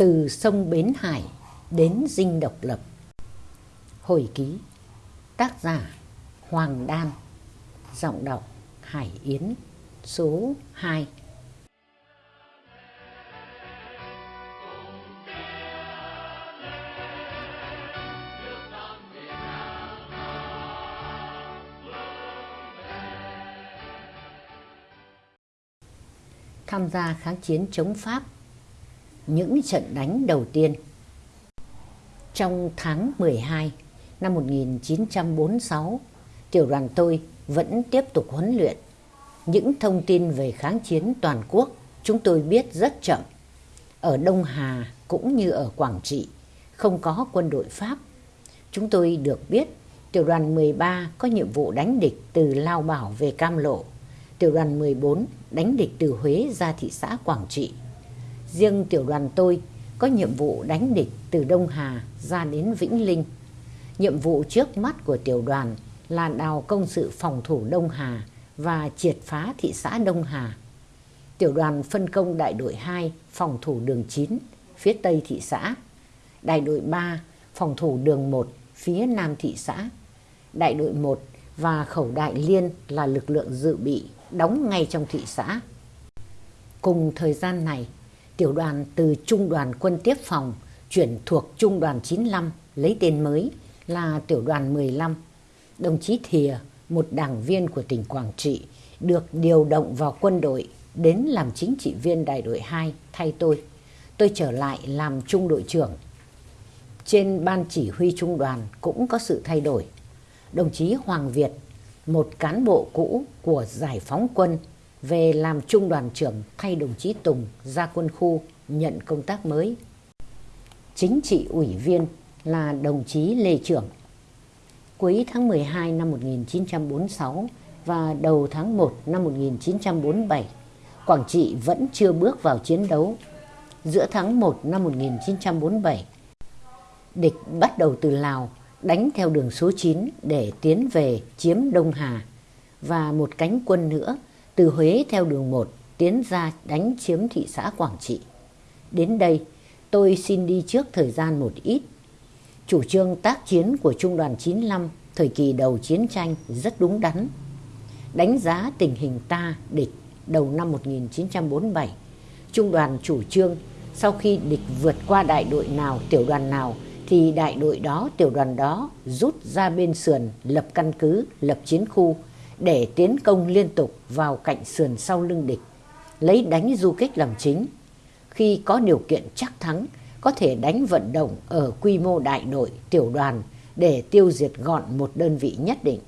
từ sông Bến Hải đến dinh độc lập. Hồi ký, tác giả Hoàng Đan, giọng đọc Hải Yến, số 2. Tham gia kháng chiến chống Pháp những trận đánh đầu tiên. Trong tháng 12 năm 1946, tiểu đoàn tôi vẫn tiếp tục huấn luyện. Những thông tin về kháng chiến toàn quốc chúng tôi biết rất chậm. Ở Đông Hà cũng như ở Quảng Trị không có quân đội Pháp. Chúng tôi được biết tiểu đoàn 13 có nhiệm vụ đánh địch từ Lao Bảo về Cam Lộ. Tiểu đoàn 14 đánh địch từ Huế ra thị xã Quảng Trị Riêng tiểu đoàn tôi có nhiệm vụ đánh địch từ Đông Hà ra đến Vĩnh Linh. Nhiệm vụ trước mắt của tiểu đoàn là đào công sự phòng thủ Đông Hà và triệt phá thị xã Đông Hà. Tiểu đoàn phân công đại đội 2 phòng thủ đường 9 phía tây thị xã, đại đội 3 phòng thủ đường 1 phía nam thị xã, đại đội 1 và khẩu đại liên là lực lượng dự bị đóng ngay trong thị xã. Cùng thời gian này, tiểu đoàn từ Trung đoàn quân tiếp phòng chuyển thuộc Trung đoàn 95 lấy tên mới là tiểu đoàn 15. Đồng chí Thìa, một đảng viên của tỉnh Quảng Trị, được điều động vào quân đội đến làm chính trị viên đại đội 2 thay tôi. Tôi trở lại làm trung đội trưởng. Trên ban chỉ huy trung đoàn cũng có sự thay đổi. Đồng chí Hoàng Việt, một cán bộ cũ của giải phóng quân về làm trung đoàn trưởng thay đồng chí Tùng ra quân khu nhận công tác mới. Chính trị ủy viên là đồng chí Lê Trưởng. Cuối tháng 12 năm 1946 và đầu tháng 1 năm 1947, Quảng Trị vẫn chưa bước vào chiến đấu. Giữa tháng 1 năm 1947, địch bắt đầu từ Lào đánh theo đường số 9 để tiến về chiếm Đông Hà và một cánh quân nữa từ Huế theo đường 1 tiến ra đánh chiếm thị xã Quảng Trị. Đến đây, tôi xin đi trước thời gian một ít. Chủ trương tác chiến của Trung đoàn 95 thời kỳ đầu chiến tranh rất đúng đắn. Đánh giá tình hình ta địch đầu năm 1947, Trung đoàn chủ trương sau khi địch vượt qua đại đội nào, tiểu đoàn nào thì đại đội đó, tiểu đoàn đó rút ra bên sườn lập căn cứ, lập chiến khu để tiến công liên tục vào cạnh sườn sau lưng địch, lấy đánh du kích làm chính. Khi có điều kiện chắc thắng, có thể đánh vận động ở quy mô đại đội, tiểu đoàn để tiêu diệt gọn một đơn vị nhất định.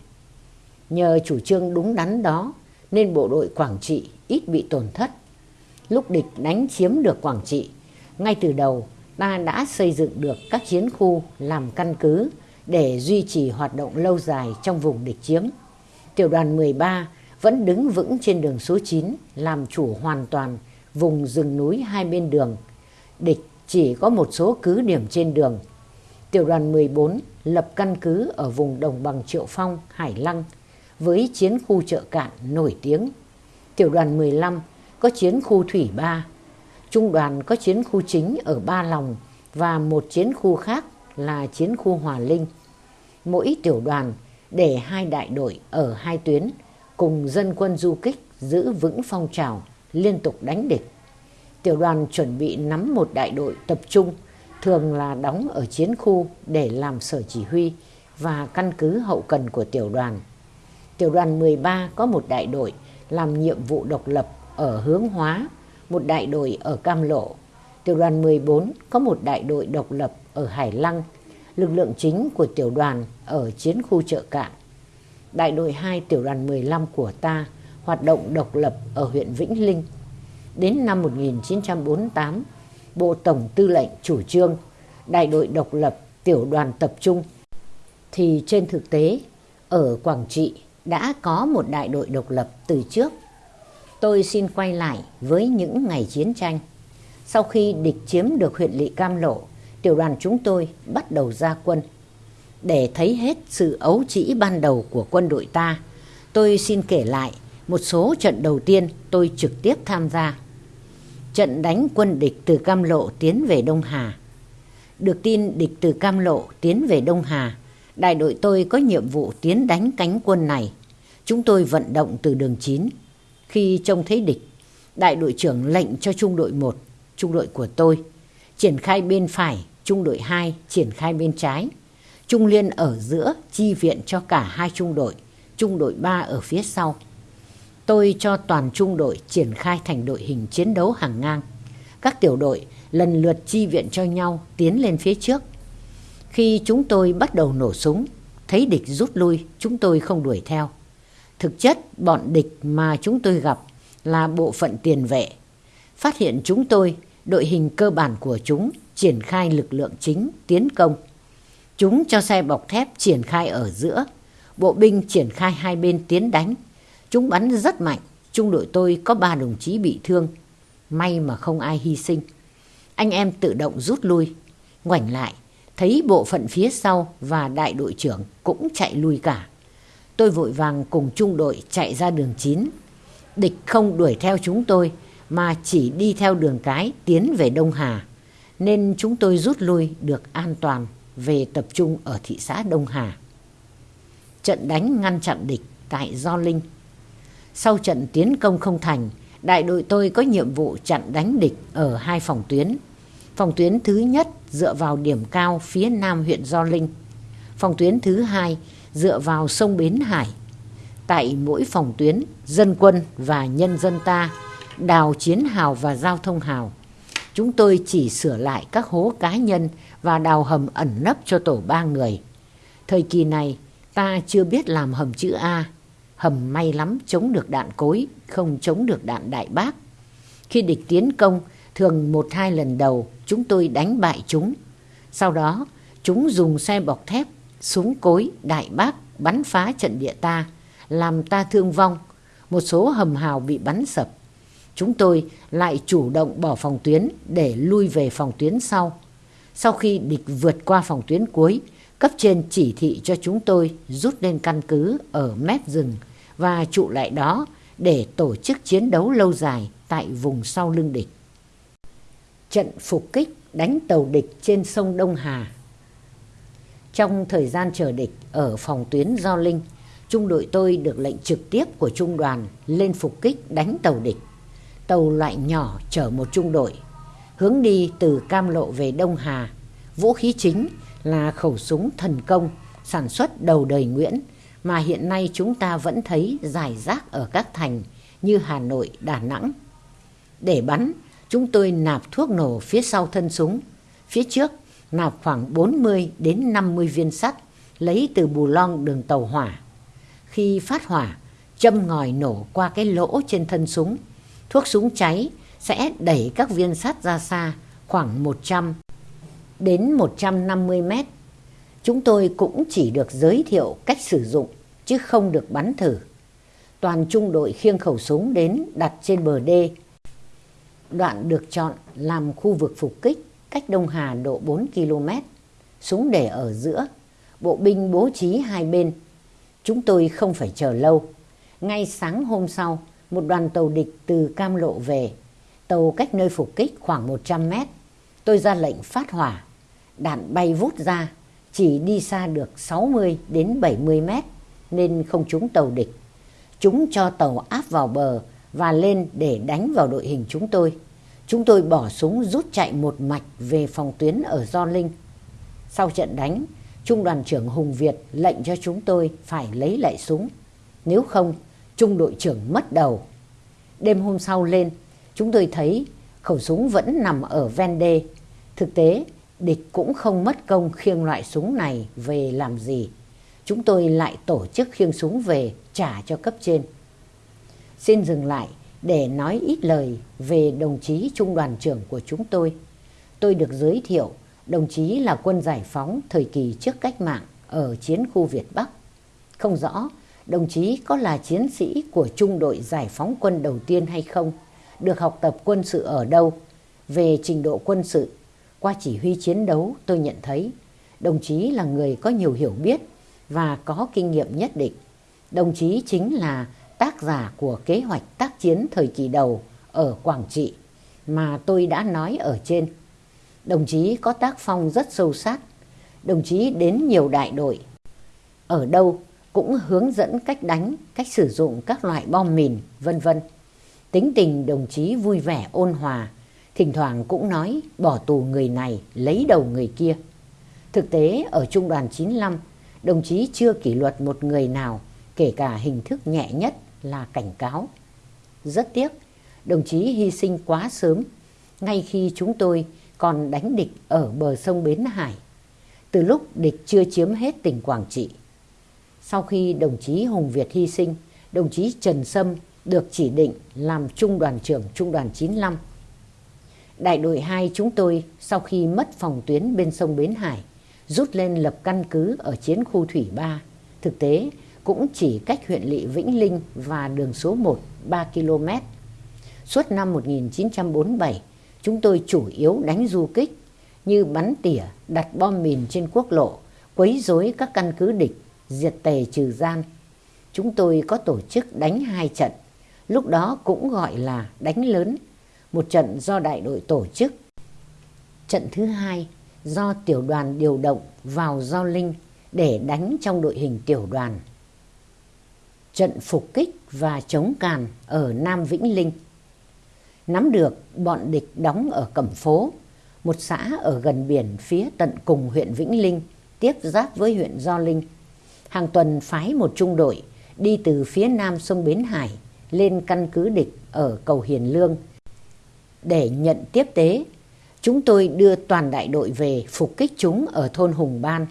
Nhờ chủ trương đúng đắn đó nên bộ đội Quảng Trị ít bị tổn thất. Lúc địch đánh chiếm được Quảng Trị, ngay từ đầu ta đã xây dựng được các chiến khu làm căn cứ để duy trì hoạt động lâu dài trong vùng địch chiếm tiểu đoàn 13 vẫn đứng vững trên đường số 9 làm chủ hoàn toàn vùng rừng núi hai bên đường. Địch chỉ có một số cứ điểm trên đường. Tiểu đoàn 14 lập căn cứ ở vùng đồng bằng Triệu Phong, Hải Lăng với chiến khu chợ cạn nổi tiếng. Tiểu đoàn 15 có chiến khu Thủy Ba. Trung đoàn có chiến khu chính ở Ba Lòng và một chiến khu khác là chiến khu Hòa Linh. Mỗi tiểu đoàn để hai đại đội ở hai tuyến cùng dân quân du kích giữ vững phong trào liên tục đánh địch. Tiểu đoàn chuẩn bị nắm một đại đội tập trung thường là đóng ở chiến khu để làm sở chỉ huy và căn cứ hậu cần của tiểu đoàn. Tiểu đoàn 13 có một đại đội làm nhiệm vụ độc lập ở hướng hóa, một đại đội ở Cam Lộ. Tiểu đoàn 14 có một đại đội độc lập ở Hải Lăng lực lượng chính của tiểu đoàn ở chiến khu chợ cạn. Đại đội 2 tiểu đoàn 15 của ta hoạt động độc lập ở huyện Vĩnh Linh. Đến năm 1948, Bộ Tổng Tư lệnh chủ trương đại đội độc lập tiểu đoàn tập trung thì trên thực tế ở Quảng Trị đã có một đại đội độc lập từ trước. Tôi xin quay lại với những ngày chiến tranh. Sau khi địch chiếm được huyện Lị Cam Lộ tiểu đoàn chúng tôi bắt đầu ra quân. Để thấy hết sự ấu trĩ ban đầu của quân đội ta, tôi xin kể lại một số trận đầu tiên tôi trực tiếp tham gia. Trận đánh quân địch từ Cam Lộ tiến về Đông Hà. Được tin địch từ Cam Lộ tiến về Đông Hà, đại đội tôi có nhiệm vụ tiến đánh cánh quân này. Chúng tôi vận động từ đường 9. Khi trông thấy địch, đại đội trưởng lệnh cho trung đội 1, trung đội của tôi, triển khai bên phải, trung đội 2 triển khai bên trái. Trung liên ở giữa chi viện cho cả hai trung đội, trung đội 3 ở phía sau. Tôi cho toàn trung đội triển khai thành đội hình chiến đấu hàng ngang. Các tiểu đội lần lượt chi viện cho nhau tiến lên phía trước. Khi chúng tôi bắt đầu nổ súng, thấy địch rút lui, chúng tôi không đuổi theo. Thực chất, bọn địch mà chúng tôi gặp là bộ phận tiền vệ. Phát hiện chúng tôi, đội hình cơ bản của chúng triển khai lực lượng chính tiến công. Chúng cho xe bọc thép triển khai ở giữa, bộ binh triển khai hai bên tiến đánh. Chúng bắn rất mạnh, trung đội tôi có ba đồng chí bị thương. May mà không ai hy sinh. Anh em tự động rút lui, ngoảnh lại, thấy bộ phận phía sau và đại đội trưởng cũng chạy lui cả. Tôi vội vàng cùng trung đội chạy ra đường 9. Địch không đuổi theo chúng tôi mà chỉ đi theo đường cái tiến về Đông Hà. Nên chúng tôi rút lui được an toàn về tập trung ở thị xã Đông Hà. Trận đánh ngăn chặn địch tại Do Linh. Sau trận tiến công không thành, đại đội tôi có nhiệm vụ chặn đánh địch ở hai phòng tuyến. Phòng tuyến thứ nhất dựa vào điểm cao phía nam huyện Do Linh. Phòng tuyến thứ hai dựa vào sông Bến Hải. Tại mỗi phòng tuyến, dân quân và nhân dân ta đào chiến hào và giao thông hào. Chúng tôi chỉ sửa lại các hố cá nhân và đào hầm ẩn nấp cho tổ ba người. Thời kỳ này, ta chưa biết làm hầm chữ A. Hầm may lắm chống được đạn cối, không chống được đạn đại bác. Khi địch tiến công, thường một hai lần đầu chúng tôi đánh bại chúng. Sau đó, chúng dùng xe bọc thép, súng cối, đại bác bắn phá trận địa ta, làm ta thương vong. Một số hầm hào bị bắn sập. Chúng tôi lại chủ động bỏ phòng tuyến để lui về phòng tuyến sau. Sau khi địch vượt qua phòng tuyến cuối, cấp trên chỉ thị cho chúng tôi rút lên căn cứ ở mép rừng và trụ lại đó để tổ chức chiến đấu lâu dài tại vùng sau lưng địch. Trận phục kích đánh tàu địch trên sông Đông Hà Trong thời gian chờ địch ở phòng tuyến Do Linh, trung đội tôi được lệnh trực tiếp của trung đoàn lên phục kích đánh tàu địch. Tàu loại nhỏ chở một trung đội, hướng đi từ Cam Lộ về Đông Hà. Vũ khí chính là khẩu súng thần công sản xuất đầu đời Nguyễn mà hiện nay chúng ta vẫn thấy dài rác ở các thành như Hà Nội, Đà Nẵng. Để bắn, chúng tôi nạp thuốc nổ phía sau thân súng. Phía trước nạp khoảng 40 đến 50 viên sắt lấy từ bù long đường tàu hỏa. Khi phát hỏa, châm ngòi nổ qua cái lỗ trên thân súng. Thuốc súng cháy sẽ đẩy các viên sắt ra xa khoảng 100 đến 150 mét. Chúng tôi cũng chỉ được giới thiệu cách sử dụng chứ không được bắn thử. Toàn trung đội khiêng khẩu súng đến đặt trên bờ đê. Đoạn được chọn làm khu vực phục kích cách Đông Hà độ 4 km. Súng để ở giữa, bộ binh bố trí hai bên. Chúng tôi không phải chờ lâu. Ngay sáng hôm sau, một đoàn tàu địch từ Cam Lộ về. Tàu cách nơi phục kích khoảng 100 mét. Tôi ra lệnh phát hỏa. Đạn bay vút ra, chỉ đi xa được 60 đến 70 mét nên không trúng tàu địch. Chúng cho tàu áp vào bờ và lên để đánh vào đội hình chúng tôi. Chúng tôi bỏ súng rút chạy một mạch về phòng tuyến ở Do Linh. Sau trận đánh, Trung đoàn trưởng Hùng Việt lệnh cho chúng tôi phải lấy lại súng. Nếu không, Trung đội trưởng mất đầu. Đêm hôm sau lên, chúng tôi thấy khẩu súng vẫn nằm ở ven đê. Thực tế, địch cũng không mất công khiêng loại súng này về làm gì. Chúng tôi lại tổ chức khiêng súng về trả cho cấp trên. Xin dừng lại để nói ít lời về đồng chí trung đoàn trưởng của chúng tôi. Tôi được giới thiệu đồng chí là quân giải phóng thời kỳ trước cách mạng ở chiến khu Việt Bắc. Không rõ đồng chí có là chiến sĩ của trung đội giải phóng quân đầu tiên hay không, được học tập quân sự ở đâu. Về trình độ quân sự, qua chỉ huy chiến đấu tôi nhận thấy đồng chí là người có nhiều hiểu biết và có kinh nghiệm nhất định. Đồng chí chính là tác giả của kế hoạch tác chiến thời kỳ đầu ở Quảng Trị mà tôi đã nói ở trên. Đồng chí có tác phong rất sâu sát. Đồng chí đến nhiều đại đội. Ở đâu cũng hướng dẫn cách đánh, cách sử dụng các loại bom mìn, vân vân. Tính tình đồng chí vui vẻ ôn hòa, thỉnh thoảng cũng nói bỏ tù người này lấy đầu người kia. Thực tế ở Trung đoàn 95, đồng chí chưa kỷ luật một người nào, kể cả hình thức nhẹ nhất là cảnh cáo. Rất tiếc, đồng chí hy sinh quá sớm, ngay khi chúng tôi còn đánh địch ở bờ sông Bến Hải, từ lúc địch chưa chiếm hết tỉnh Quảng Trị. Sau khi đồng chí Hùng Việt hy sinh, đồng chí Trần Sâm được chỉ định làm trung đoàn trưởng trung đoàn 95. Đại đội 2 chúng tôi sau khi mất phòng tuyến bên sông Bến Hải, rút lên lập căn cứ ở chiến khu Thủy Ba. Thực tế cũng chỉ cách huyện lỵ Vĩnh Linh và đường số 1 3 km. Suốt năm 1947, chúng tôi chủ yếu đánh du kích như bắn tỉa, đặt bom mìn trên quốc lộ, quấy rối các căn cứ địch, diệt tề trừ gian. Chúng tôi có tổ chức đánh hai trận, lúc đó cũng gọi là đánh lớn, một trận do đại đội tổ chức. Trận thứ hai do tiểu đoàn điều động vào Giao Linh để đánh trong đội hình tiểu đoàn. Trận phục kích và chống càn ở Nam Vĩnh Linh. Nắm được bọn địch đóng ở Cẩm Phố, một xã ở gần biển phía tận cùng huyện Vĩnh Linh, tiếp giáp với huyện Gio Linh. Hàng tuần phái một trung đội đi từ phía nam sông Bến Hải lên căn cứ địch ở cầu Hiền Lương để nhận tiếp tế chúng tôi đưa toàn đại đội về phục kích chúng ở thôn Hùng Ban.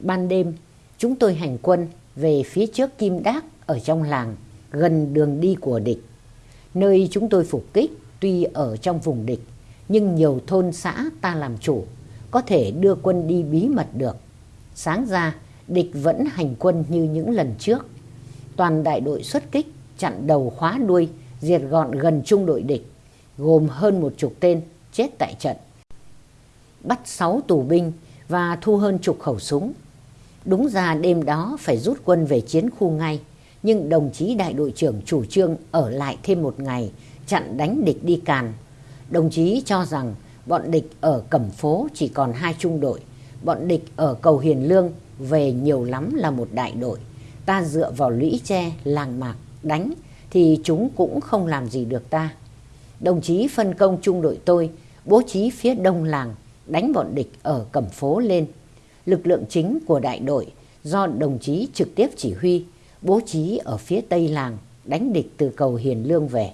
Ban đêm, chúng tôi hành quân về phía trước Kim Đác ở trong làng, gần đường đi của địch. Nơi chúng tôi phục kích tuy ở trong vùng địch, nhưng nhiều thôn xã ta làm chủ, có thể đưa quân đi bí mật được. Sáng ra, địch vẫn hành quân như những lần trước. Toàn đại đội xuất kích, chặn đầu khóa đuôi, diệt gọn gần trung đội địch, gồm hơn một chục tên chết tại trận. Bắt 6 tù binh và thu hơn chục khẩu súng. Đúng ra đêm đó phải rút quân về chiến khu ngay, nhưng đồng chí đại đội trưởng chủ trương ở lại thêm một ngày, chặn đánh địch đi càn. Đồng chí cho rằng bọn địch ở Cẩm Phố chỉ còn hai trung đội, bọn địch ở Cầu Hiền Lương về nhiều lắm là một đại đội. Ta dựa vào lũy tre, làng mạc, đánh thì chúng cũng không làm gì được ta. Đồng chí phân công trung đội tôi bố trí phía đông làng đánh bọn địch ở Cẩm Phố lên. Lực lượng chính của đại đội do đồng chí trực tiếp chỉ huy bố trí ở phía tây làng đánh địch từ cầu Hiền Lương về.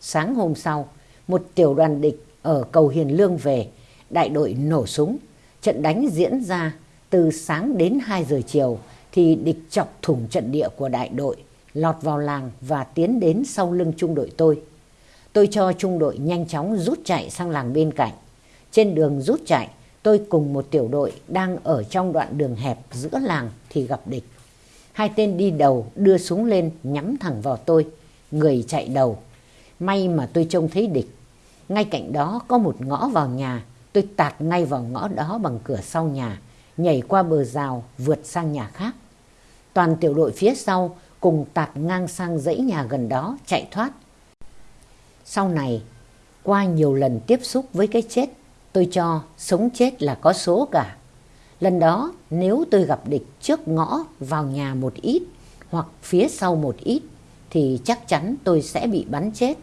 Sáng hôm sau, một tiểu đoàn địch ở cầu Hiền Lương về, đại đội nổ súng. Trận đánh diễn ra từ sáng đến 2 giờ chiều thì địch chọc thủng trận địa của đại đội, lọt vào làng và tiến đến sau lưng trung đội tôi. Tôi cho trung đội nhanh chóng rút chạy sang làng bên cạnh. Trên đường rút chạy, tôi cùng một tiểu đội đang ở trong đoạn đường hẹp giữa làng thì gặp địch. Hai tên đi đầu đưa súng lên nhắm thẳng vào tôi, người chạy đầu. May mà tôi trông thấy địch. Ngay cạnh đó có một ngõ vào nhà, tôi tạt ngay vào ngõ đó bằng cửa sau nhà, nhảy qua bờ rào vượt sang nhà khác. Toàn tiểu đội phía sau cùng tạt ngang sang dãy nhà gần đó chạy thoát sau này, qua nhiều lần tiếp xúc với cái chết, tôi cho sống chết là có số cả. Lần đó nếu tôi gặp địch trước ngõ vào nhà một ít hoặc phía sau một ít thì chắc chắn tôi sẽ bị bắn chết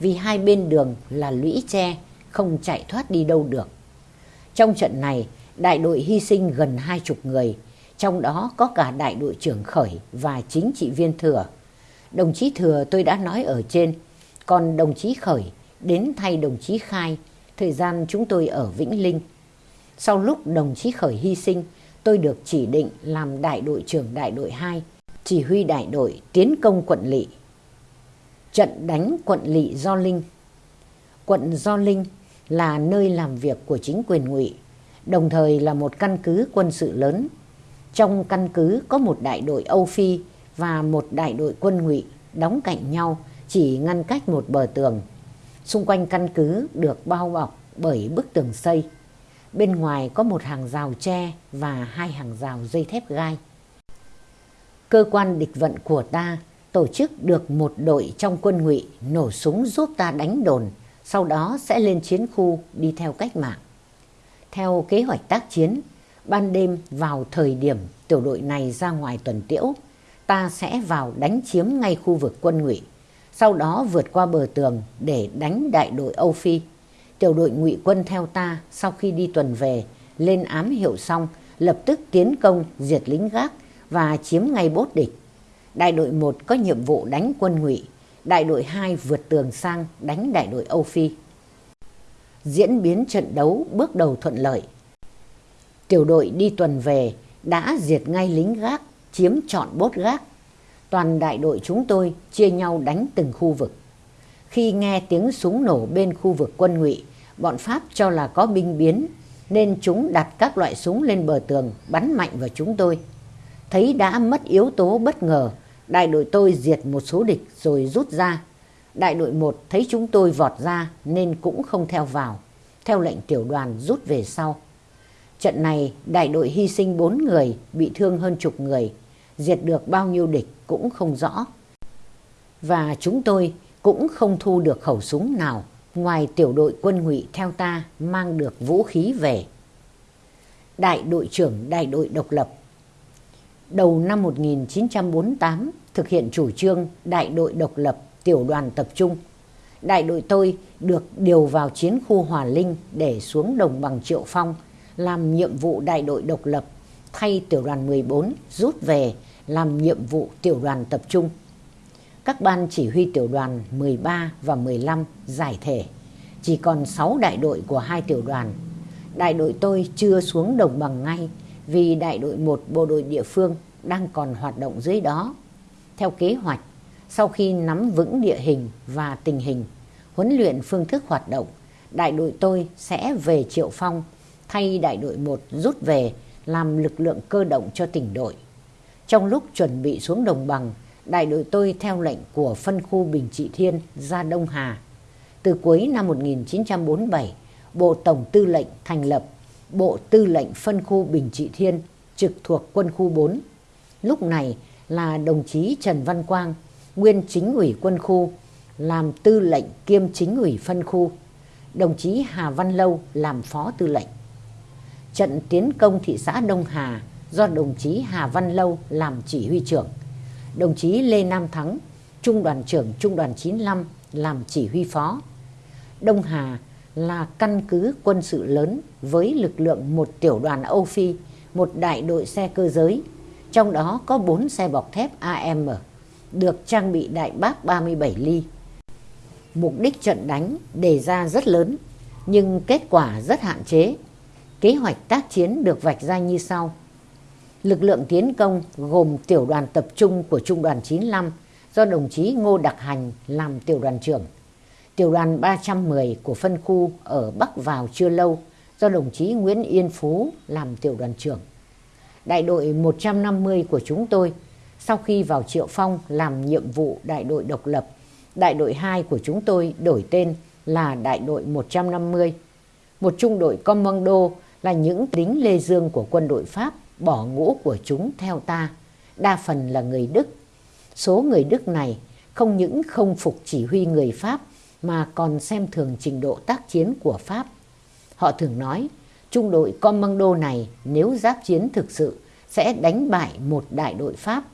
vì hai bên đường là lũy tre không chạy thoát đi đâu được. Trong trận này, đại đội hy sinh gần hai chục người, trong đó có cả đại đội trưởng khởi và chính trị viên thừa. Đồng chí thừa tôi đã nói ở trên còn đồng chí Khởi đến thay đồng chí Khai, thời gian chúng tôi ở Vĩnh Linh. Sau lúc đồng chí Khởi hy sinh, tôi được chỉ định làm đại đội trưởng đại đội 2, chỉ huy đại đội tiến công quận Lỵ. Trận đánh quận Lỵ Do Linh Quận Do Linh là nơi làm việc của chính quyền ngụy, đồng thời là một căn cứ quân sự lớn. Trong căn cứ có một đại đội Âu Phi và một đại đội quân ngụy đóng cạnh nhau chỉ ngăn cách một bờ tường. Xung quanh căn cứ được bao bọc bởi bức tường xây. Bên ngoài có một hàng rào tre và hai hàng rào dây thép gai. Cơ quan địch vận của ta tổ chức được một đội trong quân ngụy nổ súng giúp ta đánh đồn, sau đó sẽ lên chiến khu đi theo cách mạng. Theo kế hoạch tác chiến, ban đêm vào thời điểm tiểu đội này ra ngoài tuần tiễu, ta sẽ vào đánh chiếm ngay khu vực quân ngụy, sau đó vượt qua bờ tường để đánh đại đội Âu Phi. Tiểu đội ngụy quân theo ta sau khi đi tuần về, lên ám hiệu xong, lập tức tiến công diệt lính gác và chiếm ngay bốt địch. Đại đội 1 có nhiệm vụ đánh quân ngụy, đại đội 2 vượt tường sang đánh đại đội Âu Phi. Diễn biến trận đấu bước đầu thuận lợi. Tiểu đội đi tuần về đã diệt ngay lính gác, chiếm trọn bốt gác. Toàn đại đội chúng tôi chia nhau đánh từng khu vực. Khi nghe tiếng súng nổ bên khu vực quân ngụy, bọn Pháp cho là có binh biến nên chúng đặt các loại súng lên bờ tường bắn mạnh vào chúng tôi. Thấy đã mất yếu tố bất ngờ, đại đội tôi diệt một số địch rồi rút ra. Đại đội 1 thấy chúng tôi vọt ra nên cũng không theo vào. Theo lệnh tiểu đoàn rút về sau. Trận này đại đội hy sinh 4 người, bị thương hơn chục người. Diệt được bao nhiêu địch cũng không rõ. Và chúng tôi cũng không thu được khẩu súng nào ngoài tiểu đội quân ngụy theo ta mang được vũ khí về. Đại đội trưởng đại đội độc lập Đầu năm 1948 thực hiện chủ trương đại đội độc lập tiểu đoàn tập trung. Đại đội tôi được điều vào chiến khu Hòa Linh để xuống đồng bằng Triệu Phong làm nhiệm vụ đại đội độc lập thay tiểu đoàn 14 rút về làm nhiệm vụ tiểu đoàn tập trung các ban chỉ huy tiểu đoàn 13 và 15 giải thể. Chỉ còn 6 đại đội của hai tiểu đoàn. Đại đội tôi chưa xuống đồng bằng ngay vì đại đội 1 bộ đội địa phương đang còn hoạt động dưới đó. Theo kế hoạch, sau khi nắm vững địa hình và tình hình, huấn luyện phương thức hoạt động, đại đội tôi sẽ về Triệu Phong thay đại đội 1 rút về làm lực lượng cơ động cho tỉnh đội. Trong lúc chuẩn bị xuống đồng bằng, đại đội tôi theo lệnh của phân khu Bình Trị Thiên ra Đông Hà. Từ cuối năm 1947, Bộ Tổng Tư lệnh thành lập Bộ Tư lệnh phân khu Bình Trị Thiên trực thuộc quân khu 4. Lúc này là đồng chí Trần Văn Quang, nguyên chính ủy quân khu, làm tư lệnh kiêm chính ủy phân khu. Đồng chí Hà Văn Lâu làm phó tư lệnh. Trận tiến công thị xã Đông Hà do đồng chí Hà Văn Lâu làm chỉ huy trưởng đồng chí Lê Nam Thắng, Trung đoàn trưởng Trung đoàn 95 làm chỉ huy phó. Đông Hà là căn cứ quân sự lớn với lực lượng một tiểu đoàn Âu Phi, một đại đội xe cơ giới, trong đó có 4 xe bọc thép AM, được trang bị đại bác 37 ly. Mục đích trận đánh đề ra rất lớn, nhưng kết quả rất hạn chế. Kế hoạch tác chiến được vạch ra như sau lực lượng tiến công gồm tiểu đoàn tập trung của Trung đoàn 95 do đồng chí Ngô Đặc Hành làm tiểu đoàn trưởng. Tiểu đoàn 310 của phân khu ở Bắc vào chưa lâu do đồng chí Nguyễn Yên Phú làm tiểu đoàn trưởng. Đại đội 150 của chúng tôi sau khi vào Triệu Phong làm nhiệm vụ đại đội độc lập, đại đội 2 của chúng tôi đổi tên là đại đội 150. Một trung đội commando là những lính lê dương của quân đội Pháp bỏ ngũ của chúng theo ta, đa phần là người Đức. Số người Đức này không những không phục chỉ huy người Pháp mà còn xem thường trình độ tác chiến của Pháp. Họ thường nói, trung đội commando này nếu giáp chiến thực sự sẽ đánh bại một đại đội Pháp.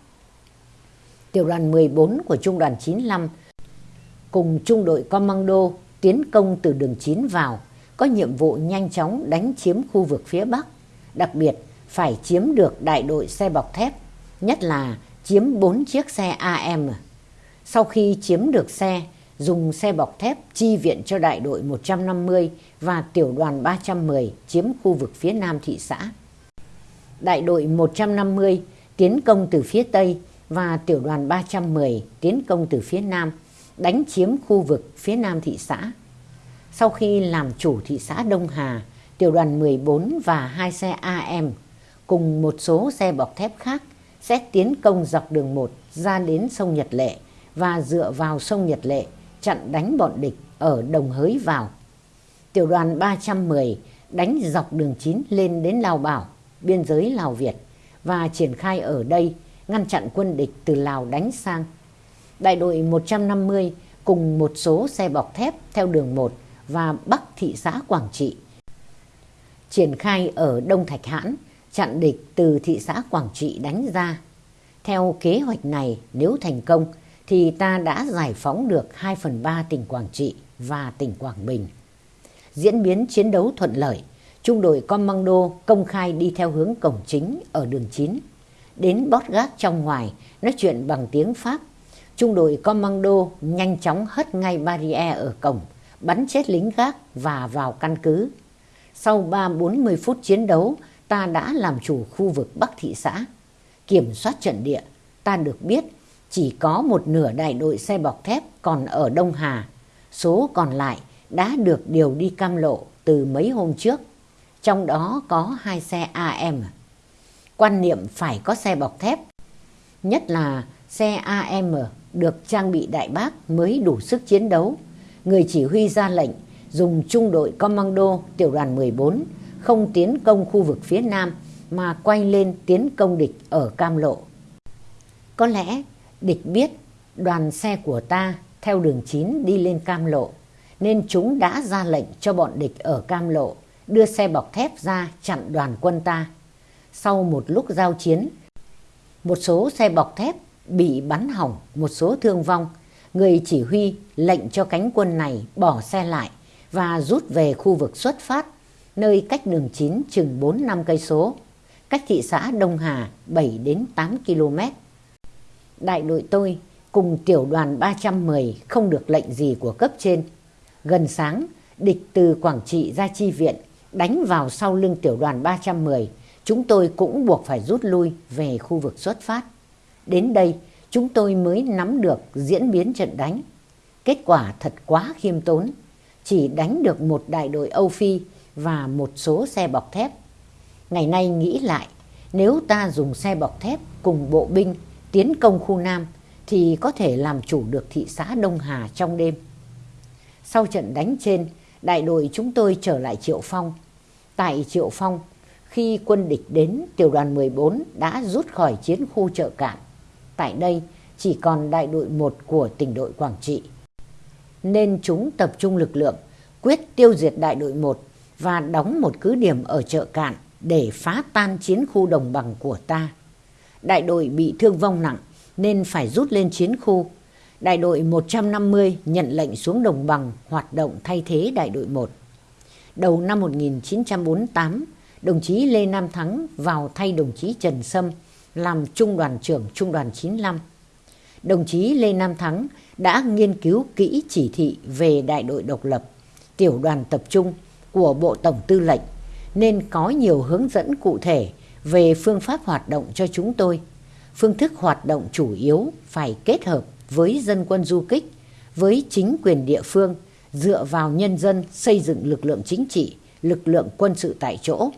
Tiểu đoàn 14 của trung đoàn 95 cùng trung đội commando tiến công từ đường 9 vào, có nhiệm vụ nhanh chóng đánh chiếm khu vực phía Bắc, đặc biệt phải chiếm được đại đội xe bọc thép, nhất là chiếm 4 chiếc xe AM. Sau khi chiếm được xe, dùng xe bọc thép chi viện cho đại đội 150 và tiểu đoàn 310 chiếm khu vực phía nam thị xã. Đại đội 150 tiến công từ phía tây và tiểu đoàn 310 tiến công từ phía nam, đánh chiếm khu vực phía nam thị xã. Sau khi làm chủ thị xã Đông Hà, tiểu đoàn 14 và hai xe AM cùng một số xe bọc thép khác sẽ tiến công dọc đường 1 ra đến sông Nhật Lệ và dựa vào sông Nhật Lệ chặn đánh bọn địch ở Đồng Hới vào. Tiểu đoàn 310 đánh dọc đường 9 lên đến Lào Bảo, biên giới Lào Việt và triển khai ở đây ngăn chặn quân địch từ Lào đánh sang. đại đội 150 cùng một số xe bọc thép theo đường 1 và Bắc thị xã Quảng Trị. Triển khai ở Đông Thạch Hãn, chặn địch từ thị xã Quảng Trị đánh ra. Theo kế hoạch này, nếu thành công, thì ta đã giải phóng được 2 phần 3 tỉnh Quảng Trị và tỉnh Quảng Bình. Diễn biến chiến đấu thuận lợi, trung đội Commando công khai đi theo hướng cổng chính ở đường 9. Đến bót gác trong ngoài, nói chuyện bằng tiếng Pháp. Trung đội Commando nhanh chóng hất ngay barrier ở cổng, bắn chết lính gác và vào căn cứ. Sau 3-40 phút chiến đấu, ta đã làm chủ khu vực Bắc thị xã. Kiểm soát trận địa, ta được biết chỉ có một nửa đại đội xe bọc thép còn ở Đông Hà. Số còn lại đã được điều đi cam lộ từ mấy hôm trước. Trong đó có hai xe AM. Quan niệm phải có xe bọc thép. Nhất là xe AM được trang bị đại bác mới đủ sức chiến đấu. Người chỉ huy ra lệnh dùng trung đội Commando tiểu đoàn 14 không tiến công khu vực phía Nam mà quay lên tiến công địch ở Cam Lộ. Có lẽ địch biết đoàn xe của ta theo đường 9 đi lên Cam Lộ, nên chúng đã ra lệnh cho bọn địch ở Cam Lộ đưa xe bọc thép ra chặn đoàn quân ta. Sau một lúc giao chiến, một số xe bọc thép bị bắn hỏng, một số thương vong. Người chỉ huy lệnh cho cánh quân này bỏ xe lại và rút về khu vực xuất phát, nơi cách đường 9 chừng 4 năm cây số, cách thị xã Đông Hà 7 đến 8 km. Đại đội tôi cùng tiểu đoàn 310 không được lệnh gì của cấp trên. Gần sáng, địch từ Quảng Trị ra chi viện, đánh vào sau lưng tiểu đoàn 310. Chúng tôi cũng buộc phải rút lui về khu vực xuất phát. Đến đây, chúng tôi mới nắm được diễn biến trận đánh. Kết quả thật quá khiêm tốn. Chỉ đánh được một đại đội Âu Phi và một số xe bọc thép. Ngày nay nghĩ lại, nếu ta dùng xe bọc thép cùng bộ binh tiến công khu Nam thì có thể làm chủ được thị xã Đông Hà trong đêm. Sau trận đánh trên, đại đội chúng tôi trở lại Triệu Phong. Tại Triệu Phong, khi quân địch đến, tiểu đoàn 14 đã rút khỏi chiến khu chợ cạn. Tại đây, chỉ còn đại đội 1 của tỉnh đội Quảng Trị. Nên chúng tập trung lực lượng, quyết tiêu diệt đại đội 1 và đóng một cứ điểm ở chợ cạn để phá tan chiến khu đồng bằng của ta. Đại đội bị thương vong nặng nên phải rút lên chiến khu đại đội 150 nhận lệnh xuống đồng bằng hoạt động thay thế đại đội 1. Đầu năm 1948, đồng chí Lê Nam Thắng vào thay đồng chí Trần Sâm làm trung đoàn trưởng trung đoàn 95. Đồng chí Lê Nam Thắng đã nghiên cứu kỹ chỉ thị về đại đội độc lập, tiểu đoàn tập trung của Bộ Tổng Tư lệnh nên có nhiều hướng dẫn cụ thể về phương pháp hoạt động cho chúng tôi. Phương thức hoạt động chủ yếu phải kết hợp với dân quân du kích, với chính quyền địa phương, dựa vào nhân dân xây dựng lực lượng chính trị, lực lượng quân sự tại chỗ.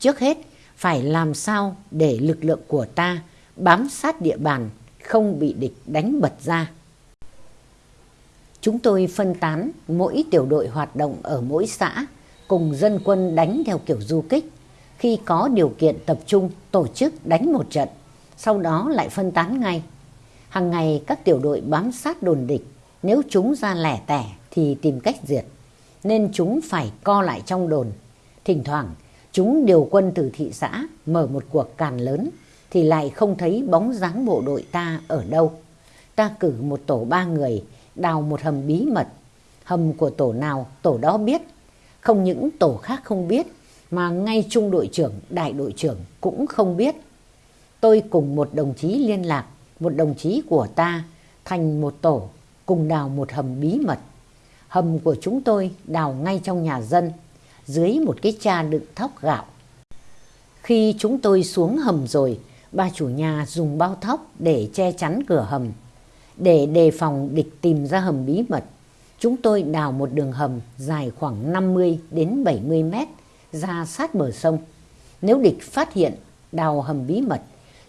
Trước hết, phải làm sao để lực lượng của ta bám sát địa bàn, không bị địch đánh bật ra. Chúng tôi phân tán mỗi tiểu đội hoạt động ở mỗi xã, cùng dân quân đánh theo kiểu du kích. Khi có điều kiện tập trung tổ chức đánh một trận, sau đó lại phân tán ngay. Hàng ngày các tiểu đội bám sát đồn địch, nếu chúng ra lẻ tẻ thì tìm cách diệt, nên chúng phải co lại trong đồn. Thỉnh thoảng, chúng điều quân từ thị xã mở một cuộc càn lớn thì lại không thấy bóng dáng bộ đội ta ở đâu. Ta cử một tổ ba người đào một hầm bí mật. Hầm của tổ nào tổ đó biết. Không những tổ khác không biết mà ngay trung đội trưởng, đại đội trưởng cũng không biết. Tôi cùng một đồng chí liên lạc một đồng chí của ta thành một tổ cùng đào một hầm bí mật. Hầm của chúng tôi đào ngay trong nhà dân, dưới một cái cha đựng thóc gạo. Khi chúng tôi xuống hầm rồi, bà chủ nhà dùng bao thóc để che chắn cửa hầm. Để đề phòng địch tìm ra hầm bí mật, chúng tôi đào một đường hầm dài khoảng 50 đến 70 mét ra sát bờ sông. Nếu địch phát hiện đào hầm bí mật,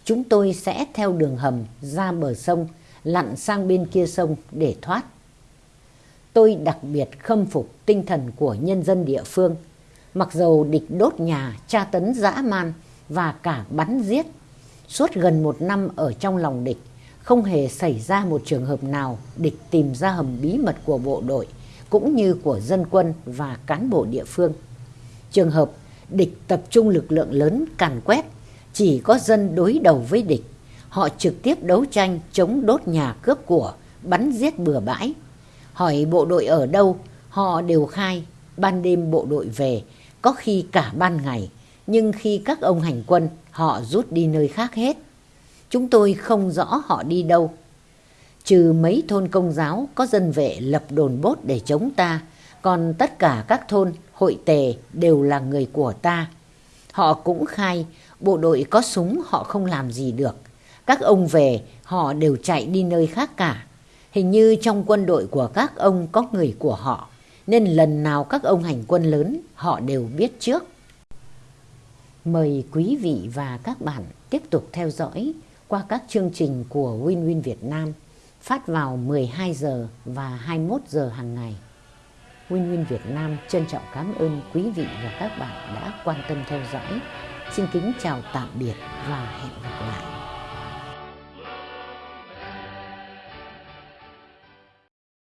chúng tôi sẽ theo đường hầm ra bờ sông, lặn sang bên kia sông để thoát. Tôi đặc biệt khâm phục tinh thần của nhân dân địa phương. Mặc dầu địch đốt nhà, tra tấn dã man và cả bắn giết. Suốt gần một năm ở trong lòng địch, không hề xảy ra một trường hợp nào địch tìm ra hầm bí mật của bộ đội cũng như của dân quân và cán bộ địa phương. Trường hợp địch tập trung lực lượng lớn càn quét, chỉ có dân đối đầu với địch. Họ trực tiếp đấu tranh chống đốt nhà cướp của, bắn giết bừa bãi. Hỏi bộ đội ở đâu, họ đều khai ban đêm bộ đội về, có khi cả ban ngày, nhưng khi các ông hành quân, họ rút đi nơi khác hết. Chúng tôi không rõ họ đi đâu. Trừ mấy thôn công giáo có dân vệ lập đồn bốt để chống ta, còn tất cả các thôn, hội tề đều là người của ta. Họ cũng khai bộ đội có súng họ không làm gì được. Các ông về họ đều chạy đi nơi khác cả. Hình như trong quân đội của các ông có người của họ, nên lần nào các ông hành quân lớn, họ đều biết trước. Mời quý vị và các bạn tiếp tục theo dõi qua các chương trình của Win Win Việt Nam phát vào 12 giờ và 21 giờ hàng ngày. Win Win Việt Nam trân trọng cảm ơn quý vị và các bạn đã quan tâm theo dõi. Xin kính chào tạm biệt và hẹn gặp lại.